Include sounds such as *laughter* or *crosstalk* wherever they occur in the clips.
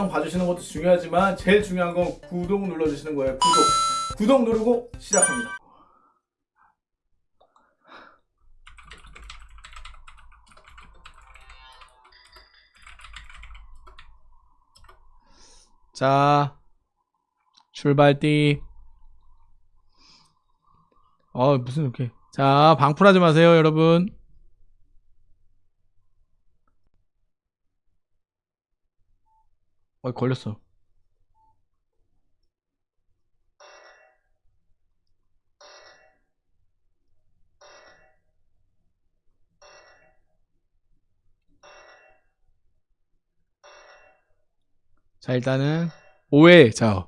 영상 봐주시는 것도 중요하지만 제일 중요한 건 구독 눌러주시는 거예요. 구독. 구독 누르고 시작합니다. 자, 출발띠. 어, 무슨 이렇게. 자, 방풀하지 마세요, 여러분. 어, 걸렸어. 자, 일단은, 오해, 자,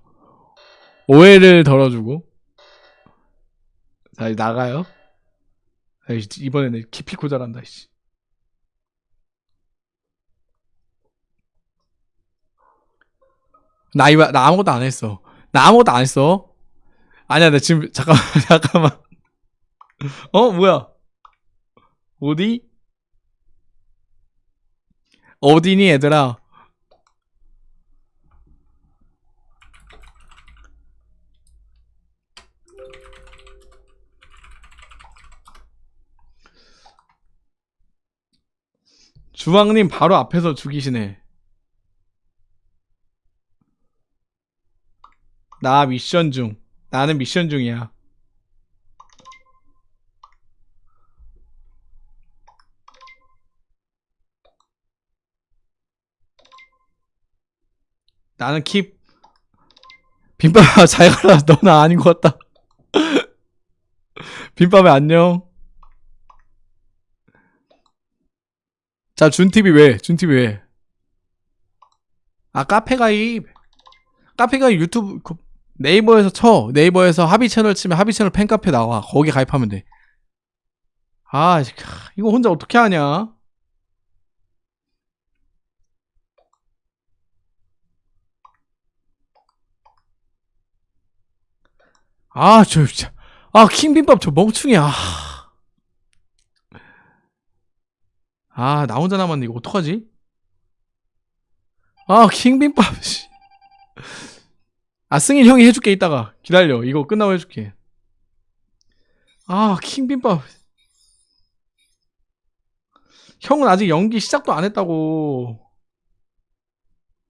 오해를 덜어주고. 자, 나가요. 이번에는 기피코 잘한다, 씨. 나 이거, 나 아무것도 안 했어. 나 아무것도 안 했어. 아니야, 나 지금, 잠깐만, *laughs* 잠깐만. 어, 뭐야? 어디? 어디니, 얘들아? 주왕님 바로 앞에서 죽이시네. 나 미션 중. 나는 미션 중이야. 나는 킵. 빈밥 *laughs* 잘 가라. 너는 아닌 것 같다. *laughs* 빈밥에 안녕. 자, 준TV 왜? 준TV 왜? 아, 카페 가입. 카페 가입 유튜브, 그 네이버에서 쳐. 네이버에서 하비 채널 치면 하비 채널 팬카페 나와. 거기 가입하면 돼. 아, 이거 혼자 어떻게 하냐? 아, 저, 진짜. 아, 킹빈밥 저 멍충이야. 아. 아, 나 혼자 남았네. 이거 어떡하지? 아, 킹빈밥, 씨. 아, 승인 형이 해줄게, 이따가. 기다려. 이거 끝나고 해줄게. 아, 킹빈밥. 형은 아직 연기 시작도 안 했다고.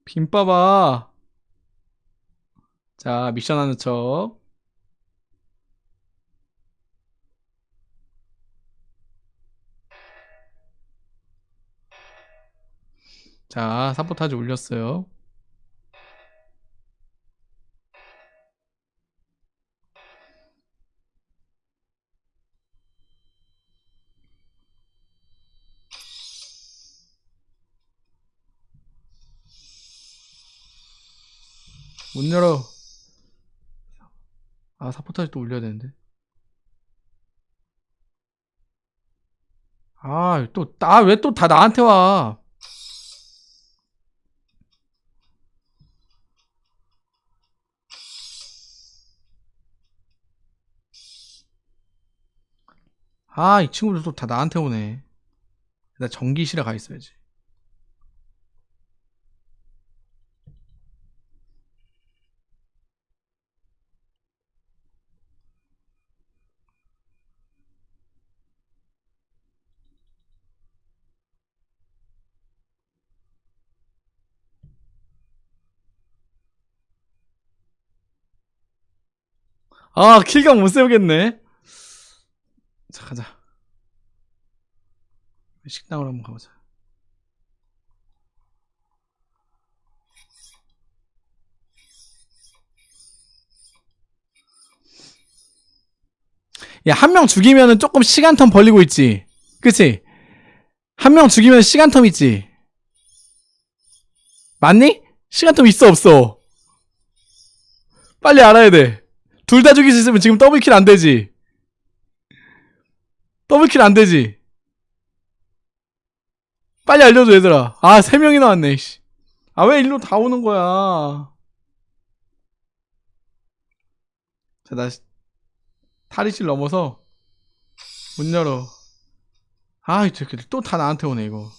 빈밥아. 자, 미션 하는 척. 자, 사포타지 올렸어요. 문 열어. 아, 사포타지 또 올려야 되는데. 아, 또, 아, 왜또 다 나한테 와? 아, 이 친구들 또 다 나한테 오네. 나 전기실에 가 있어야지. 아, 킬각 못 세우겠네. 자, 가자. 식당으로 한번 가보자. 야, 한 명 죽이면은 조금 시간텀 벌리고 있지. 그치? 한 명 죽이면 시간텀 있지. 맞니? 시간텀 있어, 없어? 빨리 알아야 돼. 둘 다 죽일 수 있으면 지금 더블킬 안 되지. 더블킬 안 되지. 빨리 알려줘, 얘들아. 아, 세 명이 나 왔네, 씨. 아, 왜 일로 다 오는 거야? 자, 나, 탈의실 넘어서, 문 열어. 아, 이 새끼들 또 다 나한테 오네, 이거.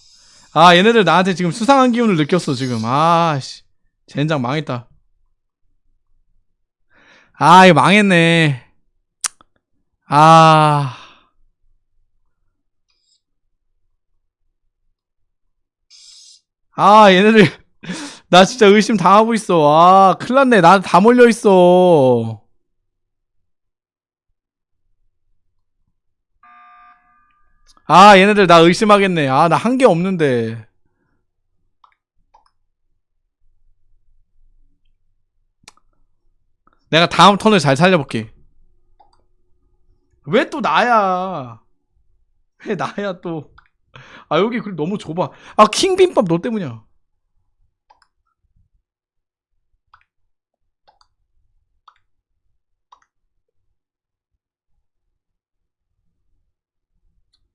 아, 얘네들 나한테 지금 수상한 기운을 느꼈어, 지금. 아, 씨. 젠장 망했다. 아, 이거 망했네. 아. 아, 얘네들. *laughs* 나 진짜 의심 당하고 있어. 아, 큰일 났네. 나 다 몰려 있어. 아, 얘네들 나 의심하겠네. 아, 나 한 게 없는데. 내가 다음 턴을 잘 살려볼게. 왜 또 나야? 왜 나야 또? 아 여기 그 너무 좁아. 아 킹빔밥 너 때문이야.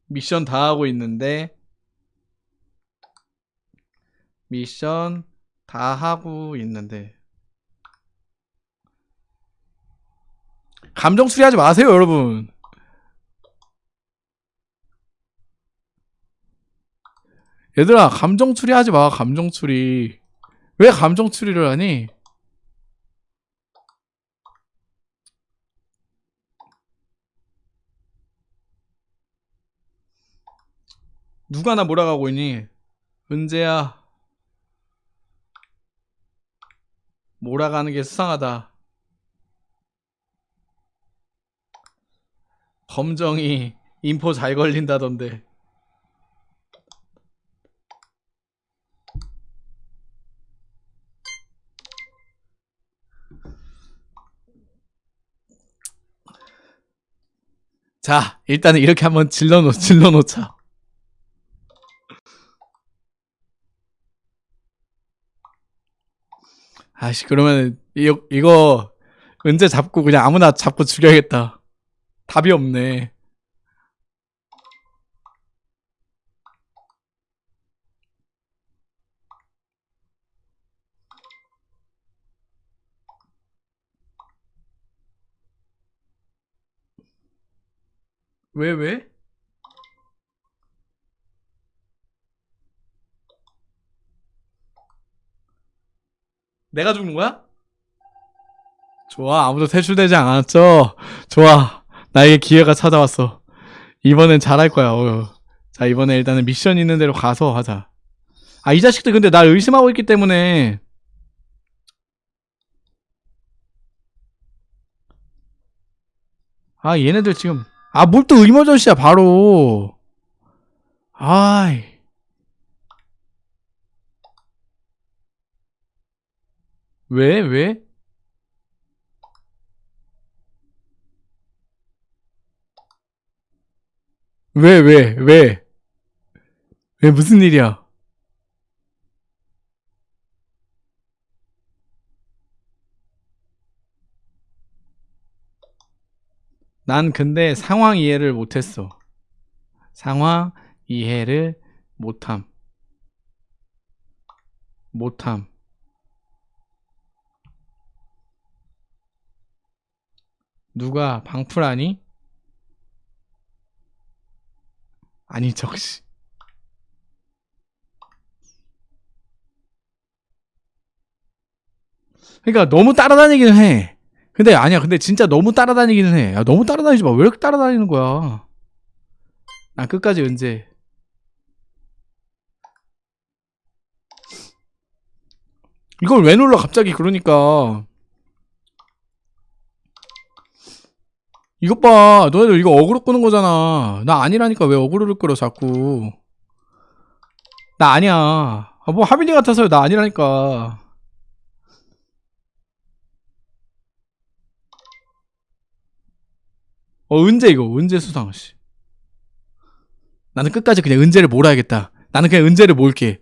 미션 다 하고 있는데 미션 다 하고 있는데 감정 추리하지 마세요, 여러분. 얘들아, 감정 추리하지 마, 감정 추리. 왜 감정 추리를 하니? 누가 나 몰아가고 있니? 은재야. 몰아가는 게 수상하다. 검정이 인포 잘 걸린다던데. 자, 일단은 이렇게 한번 질러놓, 질러놓자. 아씨, 그러면, 이거, 이거, 은재 잡고 그냥 아무나 잡고 죽여야겠다. 답이 없네. 왜, 왜? 내가 죽는 거야? 좋아, 아무도 퇴출되지 않았죠? 좋아, 나에게 기회가 찾아왔어. 이번엔 잘할 거야, 어. 자, 이번에 일단은 미션 있는 대로 가서 하자. 아, 이 자식들 근데 날 의심하고 있기 때문에. 아, 얘네들 지금. 아, 뭘 또 의머전시야, 바로. 아이. 왜, 왜? 왜, 왜, 왜? 왜, 무슨 일이야? 난 근데 상황 이해를 못했어. 상황 이해를 못함. 못함. 누가 방풀하니? 아니 적시. 그러니까 너무 따라다니기는 해. 근데 아니야 근데 진짜 너무 따라다니기는 해. 야, 너무 따라다니지 마 왜 이렇게 따라다니는 거야? 난 끝까지 은재. 이걸 왜 눌러 갑자기? 그러니까 이것 봐. 너네들 이거 어그로 끄는 거잖아. 나 아니라니까 왜 어그로를 끌어 자꾸. 나 아니야. 아, 뭐 하빈이 같아서요 나 아니라니까. 어 은재 이거. 은재 수상 씨. 나는 끝까지 그냥 은재를 몰아야겠다. 나는 그냥 은재를 몰게.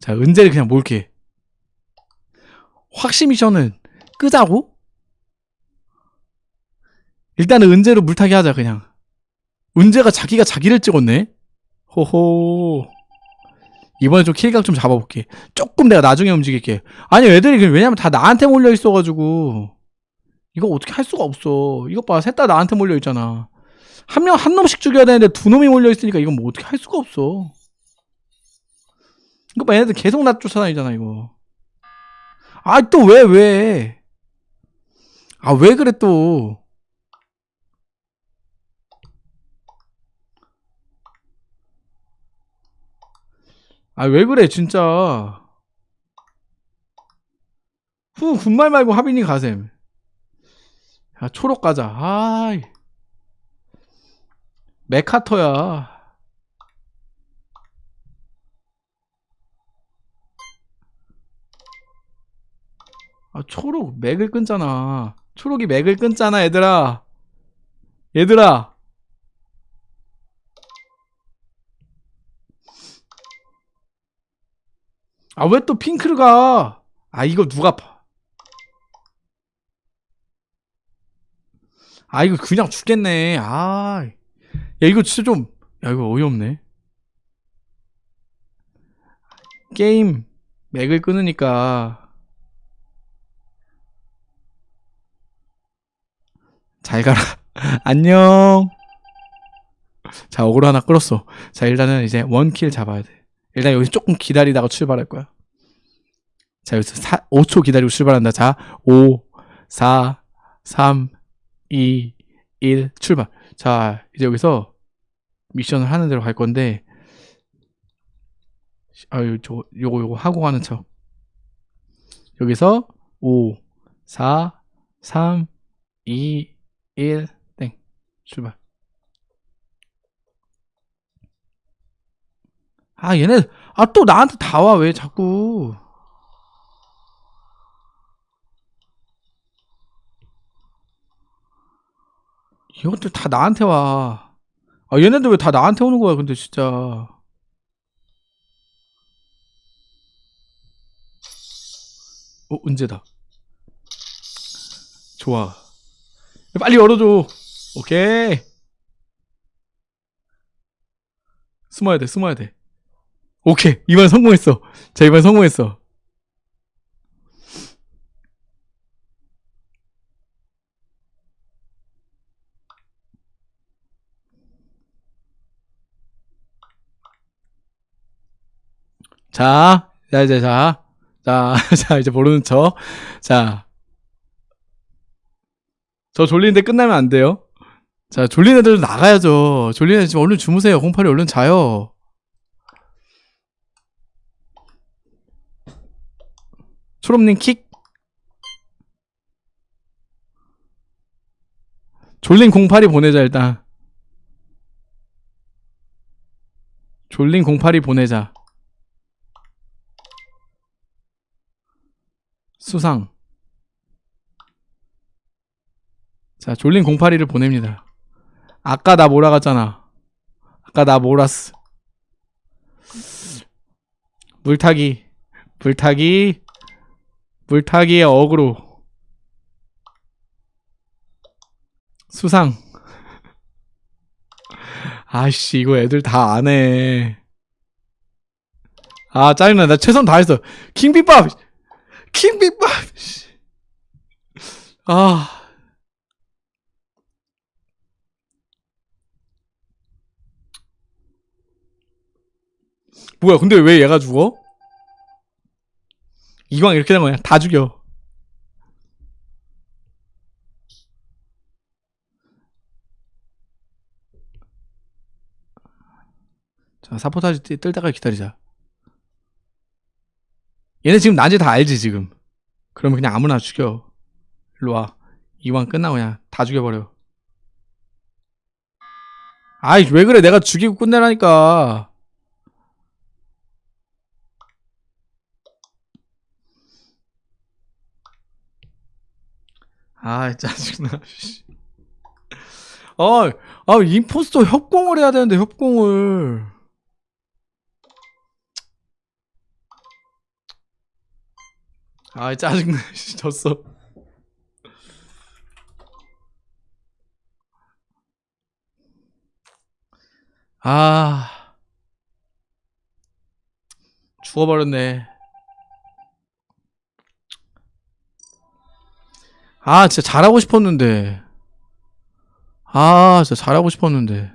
자 은재를 그냥 몰게. 미션은 끄자고? 일단은 은재로 물타기 하자 그냥. 은재가 자기가 자기를 찍었네? 호호. 이번에 좀 킬각 좀 잡아볼게. 조금 내가 나중에 움직일게. 아니 애들이 그- 왜냐면 다 나한테 몰려있어가지고. 이거 어떻게 할 수가 없어. 이것 봐셋 다 나한테 몰려있잖아. 한 명 한 놈씩 죽여야 되는데 두 놈이 몰려있으니까 이건 뭐 어떻게 할 수가 없어. 이거 봐 얘네들 계속 나 쫓아다니잖아 이거. 아 또 왜 왜? 아 왜 그래 또 아 왜 그래 진짜. 후 군말 말고 하빈이 가셈. 야 초록 가자. 아이. 메카터야. 아 초록 맥을 끊잖아. 초록이 맥을 끊잖아 얘들아. 얘들아 아 왜 또 핑크를 가? 아 이거 누가 파? 아 이거 그냥 죽겠네. 아, 야 이거 진짜 좀, 야 이거 어이없네. 게임 맥을 끊으니까 잘 가라. *laughs* 안녕. 자 어그로 하나 끌었어. 자 일단은 이제 원킬 잡아야 돼. 일단 여기서 조금 기다리다가 출발할 거야. 자, 여기서 4, 5초 기다리고 출발한다. 자, 5, 4, 3, 2, 1, 출발. 자, 이제 여기서 미션을 하는 대로 갈 건데, 아유, 저, 요거, 요거 하고 가는 척. 여기서 5, 4, 3, 2, 1, 땡. 출발. 아, 얘네, 아, 또 나한테 다 와, 왜 자꾸. 이것들 다 나한테 와. 아, 얘네들 왜 다 나한테 오는 거야, 근데 진짜. 어, 은재다. 좋아. 빨리 열어줘. 오케이. 숨어야 돼, 숨어야 돼. 오케이. 이번 성공했어. 자, 이번 성공했어. 자, 자, 이제, 자. 자, *laughs* 자, 이제 모르는 척. 자. 저 졸리는데 끝나면 안 돼요. 자, 졸린 애들 나가야죠. 졸린 애들 지금 얼른 주무세요. 08이 얼른 자요. 초롬님 킥. 졸린 08이 보내자, 일단. 졸린 08이 보내자. 수상. 자, 졸린 08이를 보냅니다. 아까 나 몰아갔잖아. 아까 나 몰았어. 물타기. 물타기. 물타기의 어그로. 수상. 아씨, 이거 애들 다 안 해. 아, 짜증나. 나 최선 다했어. 킹비밥! 킹비밥! 씨. 아. 뭐야, 근데 왜 얘가 죽어? 이왕 이렇게 된 거야. 다 죽여. 자, 사포타지 뜰- 뜰 때까지 기다리자. 얘네 지금 난지 다 알지, 지금. 그러면 그냥 아무나 죽여. 일로 와. 이왕 끝나고 그냥 다 죽여버려. 아이, 왜 그래. 내가 죽이고 끝내라니까. 아, 짜증나. *laughs* 씨. 아, 아, 임포스터 협공을 해야 되는데, 협공을. 아, 짜증나. *laughs* 씨, 졌어. 아. 죽어버렸네. 아, 진짜 잘하고 싶었는데. 아, 진짜 잘하고 싶었는데.